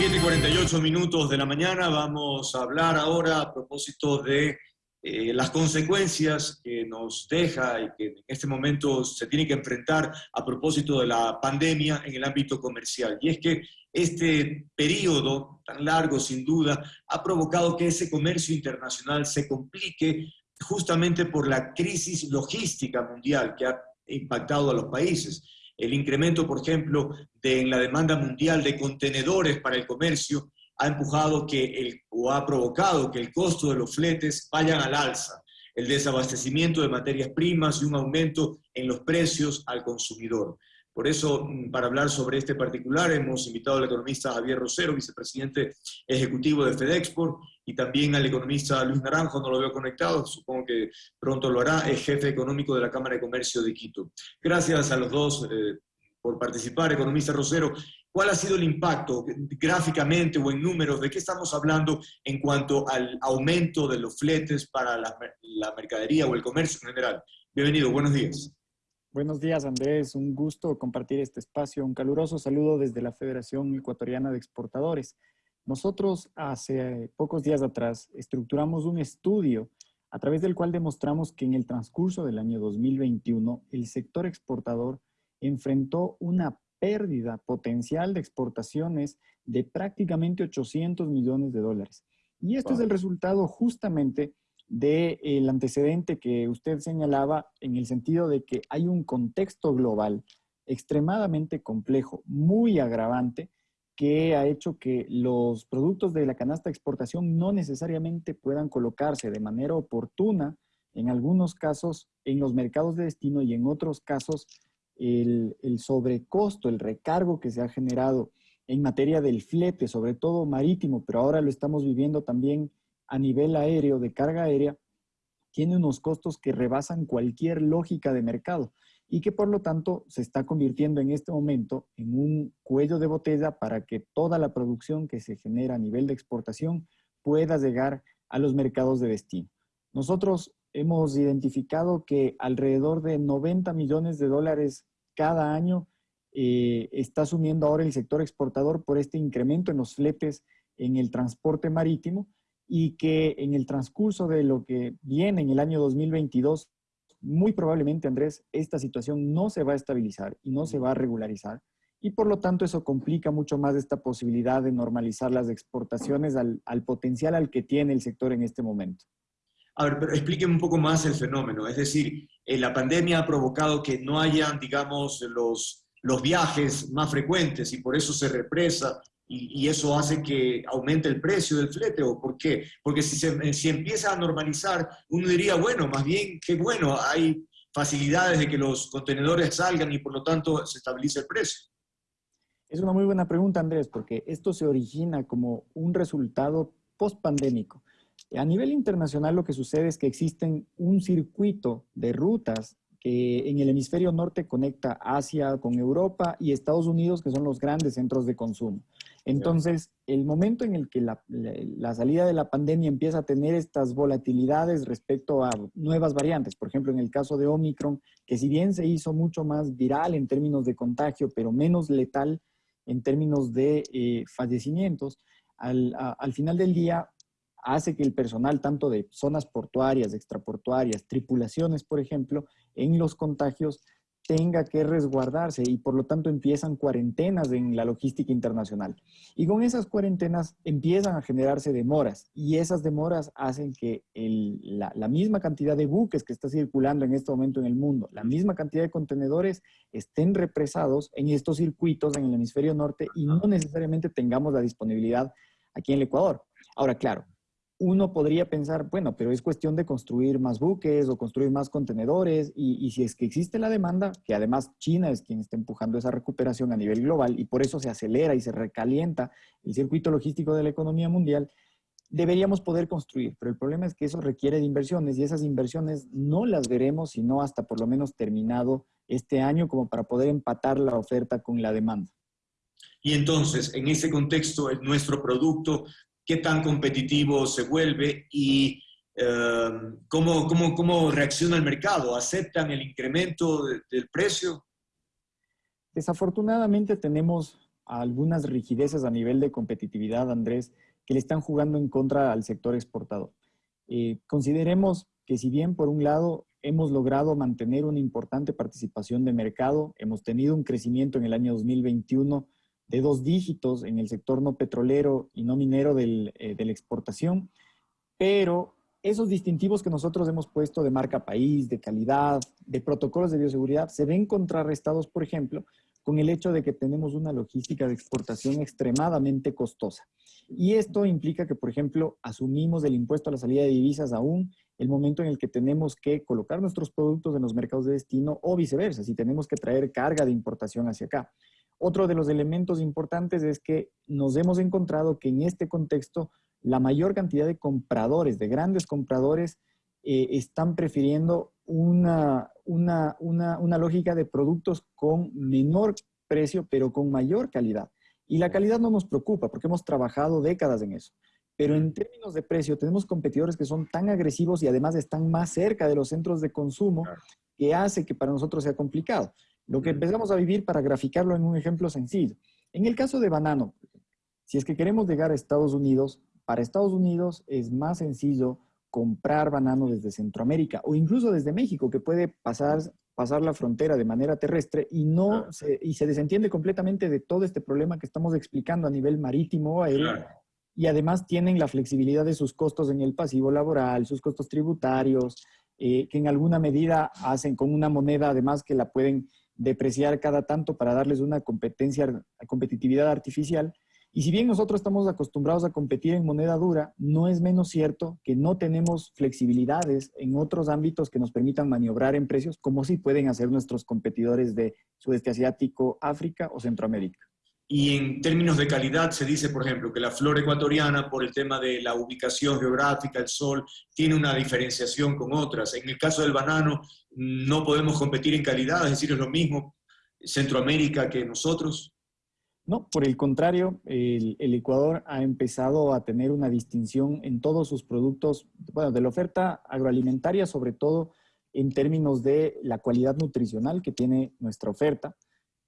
7.48 minutos de la mañana vamos a hablar ahora a propósito de eh, las consecuencias que nos deja y que en este momento se tiene que enfrentar a propósito de la pandemia en el ámbito comercial. Y es que este periodo tan largo, sin duda, ha provocado que ese comercio internacional se complique justamente por la crisis logística mundial que ha impactado a los países el incremento, por ejemplo, de, en la demanda mundial de contenedores para el comercio ha empujado que el, o ha provocado que el costo de los fletes vayan al alza, el desabastecimiento de materias primas y un aumento en los precios al consumidor. Por eso, mm, para hablar sobre este particular, hemos invitado al economista Javier Rosero, vicepresidente ejecutivo de FedExport, y también al economista Luis Naranjo, no lo veo conectado, supongo que pronto lo hará, es jefe económico de la Cámara de Comercio de Quito. Gracias a los dos eh, por participar, economista Rosero. ¿Cuál ha sido el impacto gráficamente o en números? ¿De qué estamos hablando en cuanto al aumento de los fletes para la, la mercadería o el comercio en general? Bienvenido, buenos días. Buenos días, Andrés. Un gusto compartir este espacio. Un caluroso saludo desde la Federación Ecuatoriana de Exportadores. Nosotros hace pocos días atrás estructuramos un estudio a través del cual demostramos que en el transcurso del año 2021 el sector exportador enfrentó una pérdida potencial de exportaciones de prácticamente 800 millones de dólares. Y esto es el resultado justamente del antecedente que usted señalaba en el sentido de que hay un contexto global extremadamente complejo, muy agravante, que ha hecho que los productos de la canasta de exportación no necesariamente puedan colocarse de manera oportuna, en algunos casos en los mercados de destino y en otros casos el, el sobrecosto, el recargo que se ha generado en materia del flete, sobre todo marítimo, pero ahora lo estamos viviendo también a nivel aéreo, de carga aérea, tiene unos costos que rebasan cualquier lógica de mercado y que por lo tanto se está convirtiendo en este momento en un cuello de botella para que toda la producción que se genera a nivel de exportación pueda llegar a los mercados de destino. Nosotros hemos identificado que alrededor de 90 millones de dólares cada año eh, está asumiendo ahora el sector exportador por este incremento en los fletes en el transporte marítimo y que en el transcurso de lo que viene en el año 2022, muy probablemente, Andrés, esta situación no se va a estabilizar y no se va a regularizar. Y por lo tanto eso complica mucho más esta posibilidad de normalizar las exportaciones al, potencial al que tiene el sector en este momento. A ver, pero explíqueme un poco más el fenómeno. Es decir, eh, la pandemia ha provocado que no hayan, digamos, los, los viajes más frecuentes y por eso se represa y, eso hace que aumente el precio del flete, ¿o por qué? Porque si, se, si empieza a normalizar, uno diría, bueno, más bien, qué bueno, hay facilidades de que los contenedores salgan y por lo tanto se estabilice el precio. Es una muy buena pregunta, Andrés, porque esto se origina como un resultado post-pandémico. A nivel internacional lo que sucede es que existen un circuito de rutas que en el hemisferio norte conecta Asia con Europa y Estados Unidos, que son los grandes centros de consumo. Entonces, el momento en el que la, salida de la pandemia empieza a tener estas volatilidades respecto a nuevas variantes, por ejemplo, en el caso de Omicron, que si bien se hizo mucho más viral en términos de contagio, pero menos letal en términos de eh, fallecimientos, al, al final del día hace que el personal, tanto de zonas portuarias, extraportuarias, tripulaciones, por ejemplo, en los contagios, tenga que resguardarse y por lo tanto empiezan cuarentenas en la logística internacional. Y con esas cuarentenas empiezan a generarse demoras y esas demoras hacen que la, la, misma cantidad de buques que está circulando en este momento en el mundo, la misma cantidad de contenedores estén represados en estos circuitos en el hemisferio norte y no necesariamente tengamos la disponibilidad aquí en el Ecuador. Ahora, claro, uno podría pensar, bueno, pero es cuestión de construir más buques o construir más contenedores y, si es que existe la demanda, que además China es quien está empujando esa recuperación a nivel global y por eso se acelera y se recalienta el circuito logístico de la economía mundial, deberíamos poder construir, pero el problema es que eso requiere de inversiones y esas inversiones no las veremos sino hasta por lo menos terminado este año como para poder empatar la oferta con la demanda. Y entonces, en ese contexto, nuestro producto qué tan competitivo se vuelve y eh, cómo, cómo, cómo, reacciona el mercado. ¿Aceptan el incremento del precio? Desafortunadamente tenemos algunas rigideces a nivel de competitividad, Andrés, que le están jugando en contra al sector exportador. Eh, consideremos que si bien por un lado hemos logrado mantener una importante participación de mercado, hemos tenido un crecimiento en el año 2021 de dos dígitos en el sector no petrolero y no minero del, eh, de la exportación, pero esos distintivos que nosotros hemos puesto de marca país, de calidad, de protocolos de bioseguridad, se ven contrarrestados, por ejemplo, con el hecho de que tenemos una logística de exportación extremadamente costosa. Y esto implica que, por ejemplo, asumimos el impuesto a la salida de divisas aún el momento en el que tenemos que colocar nuestros productos en los mercados de destino o viceversa, si tenemos que traer carga de importación hacia acá. Otro de los elementos importantes es que nos hemos encontrado que en este contexto la mayor cantidad de compradores, de grandes compradores, eh, están prefiriendo una, una, una, una lógica de productos con menor precio, pero con mayor calidad. Y la calidad no nos preocupa porque hemos trabajado décadas en eso. Pero en términos de precio, tenemos competidores que son tan agresivos y además están más cerca de los centros de consumo que hace que para nosotros sea complicado. Lo que empezamos a vivir para graficarlo en un ejemplo sencillo. En el caso de banano, si es que queremos llegar a Estados Unidos, para Estados Unidos es más sencillo comprar banano desde Centroamérica o incluso desde México, que puede pasar, pasar la frontera de manera terrestre y, no se, y se desentiende completamente de todo este problema que estamos explicando a nivel marítimo o aéreo. Y además tienen la flexibilidad de sus costos en el pasivo laboral, sus costos tributarios, eh, que en alguna medida hacen con una moneda además que la pueden depreciar cada tanto para darles una competencia, competitividad artificial. Y si bien nosotros estamos acostumbrados a competir en moneda dura, no es menos cierto que no tenemos flexibilidades en otros ámbitos que nos permitan maniobrar en precios como si pueden hacer nuestros competidores de sudeste asiático, África o Centroamérica. Y en términos de calidad se dice, por ejemplo, que la flor ecuatoriana, por el tema de la ubicación geográfica, el sol, tiene una diferenciación con otras. En el caso del banano, no podemos competir en calidad, es decir, es lo mismo Centroamérica que nosotros. No, por el contrario, el, Ecuador ha empezado a tener una distinción en todos sus productos, bueno, de la oferta agroalimentaria, sobre todo en términos de la cualidad nutricional que tiene nuestra oferta.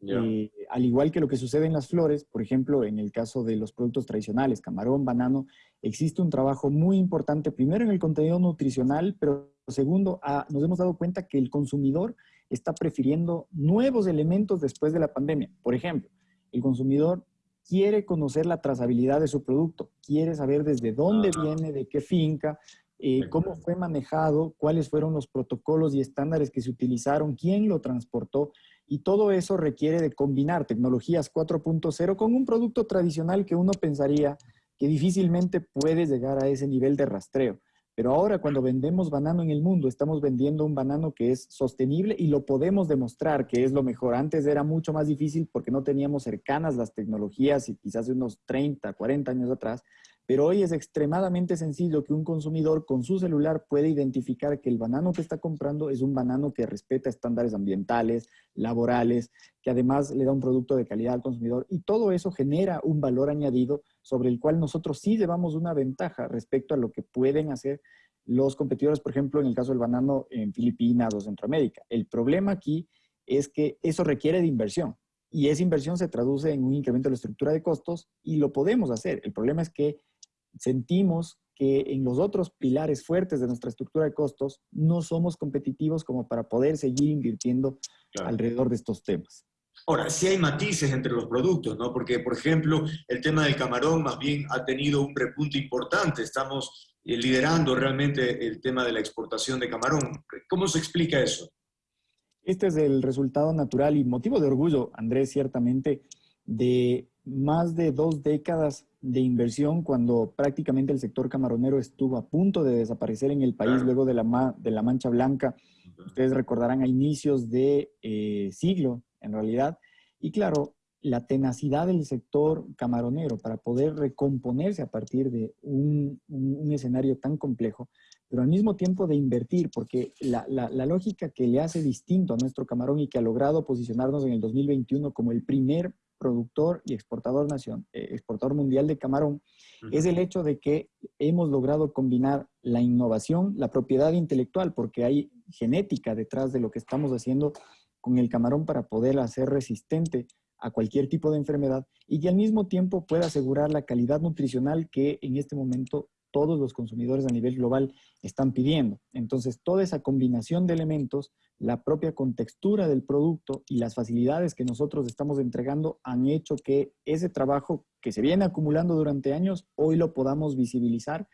Eh, al igual que lo que sucede en las flores, por ejemplo, en el caso de los productos tradicionales, camarón, banano, existe un trabajo muy importante, primero en el contenido nutricional, pero segundo, ah, nos hemos dado cuenta que el consumidor está prefiriendo nuevos elementos después de la pandemia. Por ejemplo, el consumidor quiere conocer la trazabilidad de su producto, quiere saber desde dónde viene, de qué finca, eh, cómo fue manejado, cuáles fueron los protocolos y estándares que se utilizaron, quién lo transportó. Y todo eso requiere de combinar tecnologías 4.0 con un producto tradicional que uno pensaría que difícilmente puede llegar a ese nivel de rastreo. Pero ahora cuando vendemos banano en el mundo, estamos vendiendo un banano que es sostenible y lo podemos demostrar que es lo mejor. Antes era mucho más difícil porque no teníamos cercanas las tecnologías y quizás unos 30, 40 años atrás, pero hoy es extremadamente sencillo que un consumidor con su celular pueda identificar que el banano que está comprando es un banano que respeta estándares ambientales, laborales, que además le da un producto de calidad al consumidor y todo eso genera un valor añadido sobre el cual nosotros sí llevamos una ventaja respecto a lo que pueden hacer los competidores, por ejemplo, en el caso del banano en Filipinas o Centroamérica. El problema aquí es que eso requiere de inversión y esa inversión se traduce en un incremento de la estructura de costos y lo podemos hacer. El problema es que sentimos que en los otros pilares fuertes de nuestra estructura de costos no somos competitivos como para poder seguir invirtiendo alrededor de estos temas. Ahora, sí hay matices entre los productos, ¿no? Porque, por ejemplo, el tema del camarón más bien ha tenido un repunte importante. Estamos eh, liderando realmente el tema de la exportación de camarón. ¿Cómo se explica eso? Este es el resultado natural y motivo de orgullo, Andrés, ciertamente, de más de dos décadas de inversión cuando prácticamente el sector camaronero estuvo a punto de desaparecer en el país luego de la, de la Mancha Blanca. Ustedes recordarán a inicios de eh, siglo, en realidad. Y claro, la tenacidad del sector camaronero para poder recomponerse a partir de un, un, escenario tan complejo, pero al mismo tiempo de invertir, porque la, la, la, lógica que le hace distinto a nuestro camarón y que ha logrado posicionarnos en el 2021 como el primer productor y exportador, nación, eh, exportador mundial de camarón, es el hecho de que hemos logrado combinar la innovación, la propiedad intelectual, porque hay genética detrás de lo que estamos haciendo con el camarón para poder hacer resistente a cualquier tipo de enfermedad y que al mismo tiempo pueda asegurar la calidad nutricional que en este momento todos los consumidores a nivel global están pidiendo. Entonces, toda esa combinación de elementos, la propia contextura del producto y las facilidades que nosotros estamos entregando han hecho que ese trabajo que se viene acumulando durante años, hoy lo podamos visibilizar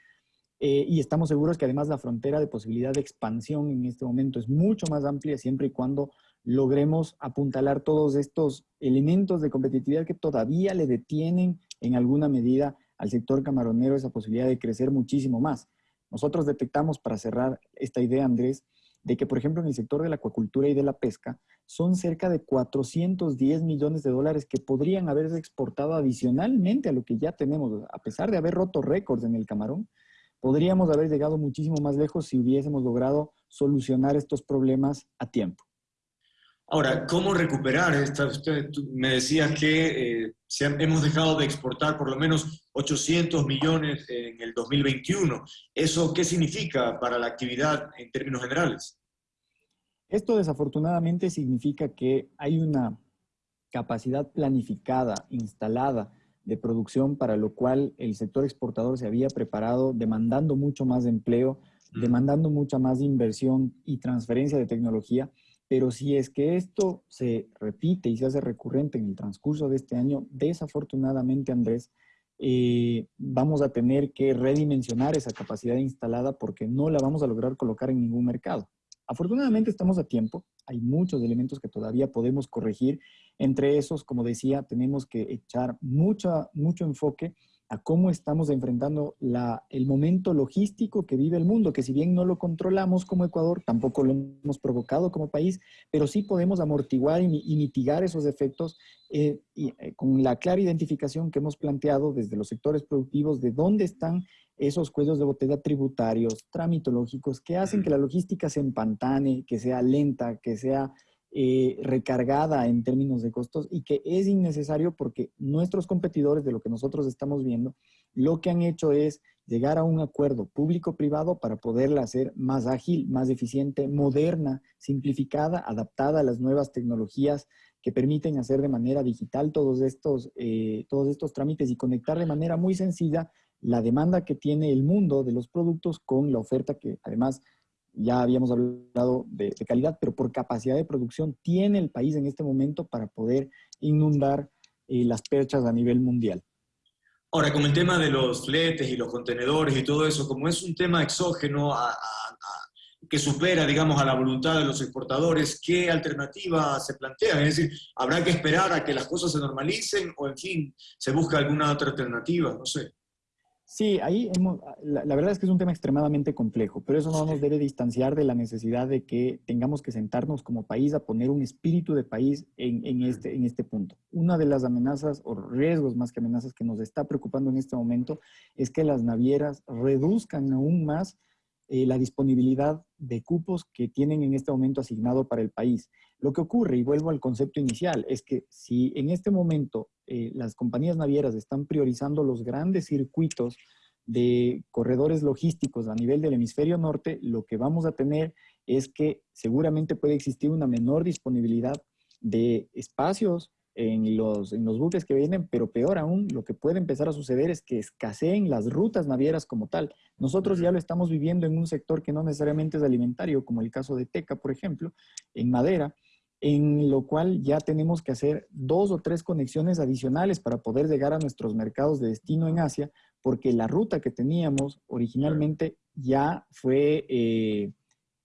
eh, y estamos seguros que además la frontera de posibilidad de expansión en este momento es mucho más amplia siempre y cuando logremos apuntalar todos estos elementos de competitividad que todavía le detienen en alguna medida al sector camaronero esa posibilidad de crecer muchísimo más. Nosotros detectamos, para cerrar esta idea, Andrés, de que, por ejemplo, en el sector de la acuacultura y de la pesca, son cerca de 410 millones de dólares que podrían haberse exportado adicionalmente a lo que ya tenemos. A pesar de haber roto récords en el camarón, podríamos haber llegado muchísimo más lejos si hubiésemos logrado solucionar estos problemas a tiempo. Ahora, ¿cómo recuperar? Esta, usted me decía que eh, hemos dejado de exportar por lo menos 800 millones en el 2021. ¿Eso qué significa para la actividad en términos generales? Esto desafortunadamente significa que hay una capacidad planificada, instalada de producción para lo cual el sector exportador se había preparado demandando mucho más empleo, demandando mucha más inversión y transferencia de tecnología pero si es que esto se repite y se hace recurrente en el transcurso de este año, desafortunadamente, Andrés, eh, vamos a tener que redimensionar esa capacidad instalada porque no la vamos a lograr colocar en ningún mercado. Afortunadamente estamos a tiempo, hay muchos elementos que todavía podemos corregir. Entre esos, como decía, tenemos que echar mucho, mucho enfoque a cómo estamos enfrentando la, el momento logístico que vive el mundo, que si bien no lo controlamos como Ecuador, tampoco lo hemos provocado como país, pero sí podemos amortiguar y, mitigar esos efectos eh, y, eh, con la clara identificación que hemos planteado desde los sectores productivos de dónde están esos cuellos de botella tributarios, tramitológicos, que hacen que la logística se empantane, que sea lenta, que sea eh, recargada en términos de costos y que es innecesario porque nuestros competidores, de lo que nosotros estamos viendo, lo que han hecho es llegar a un acuerdo público-privado para poderla hacer más ágil, más eficiente, moderna, simplificada, adaptada a las nuevas tecnologías que permiten hacer de manera digital todos estos, eh, todos estos trámites y conectar de manera muy sencilla la demanda que tiene el mundo de los productos con la oferta que además ya habíamos hablado de, calidad, pero por capacidad de producción tiene el país en este momento para poder inundar eh, las perchas a nivel mundial. Ahora, con el tema de los fletes y los contenedores y todo eso, como es un tema exógeno que supera, digamos, a la voluntad de los exportadores, ¿qué alternativa se plantea? Es decir, ¿habrá que esperar a que las cosas se normalicen o, en fin, se busca alguna otra alternativa? No sé. Sí, ahí hemos, la, verdad es que es un tema extremadamente complejo, pero eso no nos debe distanciar de la necesidad de que tengamos que sentarnos como país a poner un espíritu de país en, este, en este punto. Una de las amenazas o riesgos más que amenazas que nos está preocupando en este momento es que las navieras reduzcan aún más eh, la disponibilidad de cupos que tienen en este momento asignado para el país. Lo que ocurre, y vuelvo al concepto inicial, es que si en este momento eh, las compañías navieras están priorizando los grandes circuitos de corredores logísticos a nivel del hemisferio norte, lo que vamos a tener es que seguramente puede existir una menor disponibilidad de espacios en los, en los buques que vienen, pero peor aún, lo que puede empezar a suceder es que escaseen las rutas navieras como tal. Nosotros ya lo estamos viviendo en un sector que no necesariamente es alimentario, como el caso de Teca, por ejemplo, en madera, en lo cual ya tenemos que hacer dos o tres conexiones adicionales para poder llegar a nuestros mercados de destino en Asia, porque la ruta que teníamos originalmente ya fue... Eh,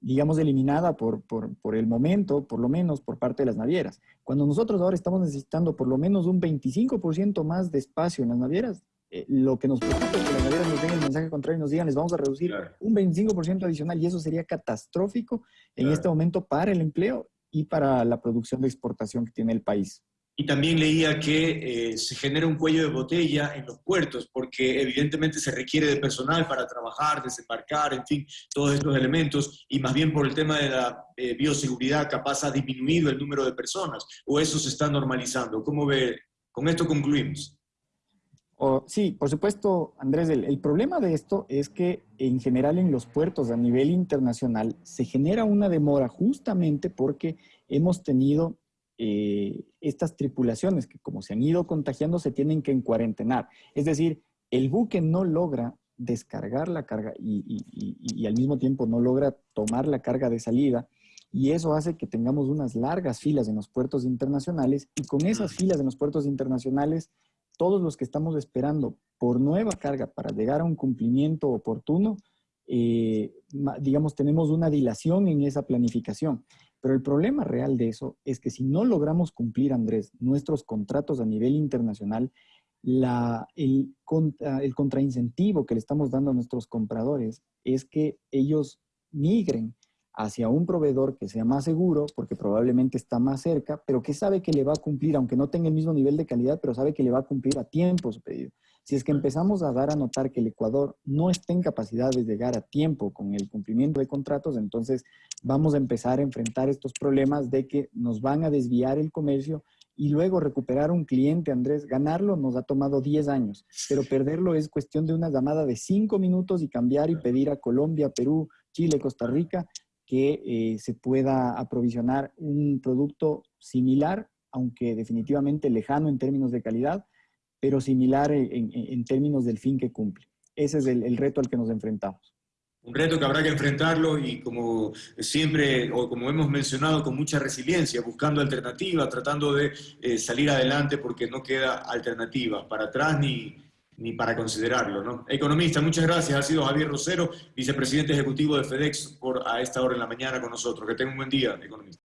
digamos, eliminada por, por, el momento, por lo menos por parte de las navieras. Cuando nosotros ahora estamos necesitando por lo menos un 25% más de espacio en las navieras, eh, lo que nos preocupa es que las navieras nos den el mensaje contrario y nos digan, les vamos a reducir un 25% adicional y eso sería catastrófico en este momento para el empleo y para la producción de exportación que tiene el país. Y también leía que eh, se genera un cuello de botella en los puertos, porque evidentemente se requiere de personal para trabajar, desembarcar, en fin, todos estos elementos, y más bien por el tema de la eh, bioseguridad capaz ha disminuido el número de personas, o eso se está normalizando. ¿Cómo ve? Con esto concluimos. Sí, por supuesto, Andrés, el, el problema de esto es que en general en los puertos a nivel internacional se genera una demora justamente porque hemos tenido eh, estas tripulaciones que como se han ido contagiando se tienen que encuarentenar. Es decir, el buque no logra descargar la carga y, al mismo tiempo no logra tomar la carga de salida y eso hace que tengamos unas largas filas en los puertos internacionales y con esas filas en los puertos internacionales, todos los que estamos esperando por nueva carga para llegar a un cumplimiento oportuno, eh, digamos, tenemos una dilación en esa planificación. Pero el problema real de eso es que si no logramos cumplir, Andrés, nuestros contratos a nivel internacional, el, el contraincentivo que le estamos dando a nuestros compradores es que ellos migren hacia un proveedor que sea más seguro, porque probablemente está más cerca, pero que sabe que le va a cumplir, aunque no tenga el mismo nivel de calidad, pero sabe que le va a cumplir a tiempo su pedido. Si es que empezamos a dar a notar que el Ecuador no está en capacidad de llegar a tiempo con el cumplimiento de contratos, entonces vamos a empezar a enfrentar estos problemas de que nos van a desviar el comercio y luego recuperar un cliente, Andrés, ganarlo nos ha tomado 10 años, pero perderlo es cuestión de una llamada de 5 minutos y cambiar y pedir a Colombia, Perú, Chile, Costa Rica que eh, se pueda aprovisionar un producto similar, aunque definitivamente lejano en términos de calidad, pero similar en, términos del fin que cumple. Ese es el, reto al que nos enfrentamos. Un reto que habrá que enfrentarlo y como siempre, o como hemos mencionado, con mucha resiliencia, buscando alternativas, tratando de eh, salir adelante porque no queda alternativa para atrás ni, ni para considerarlo. ¿no? Economista, muchas gracias. Ha sido Javier Rosero, vicepresidente ejecutivo de FedEx, por a esta hora en la mañana con nosotros. Que tenga un buen día, economista.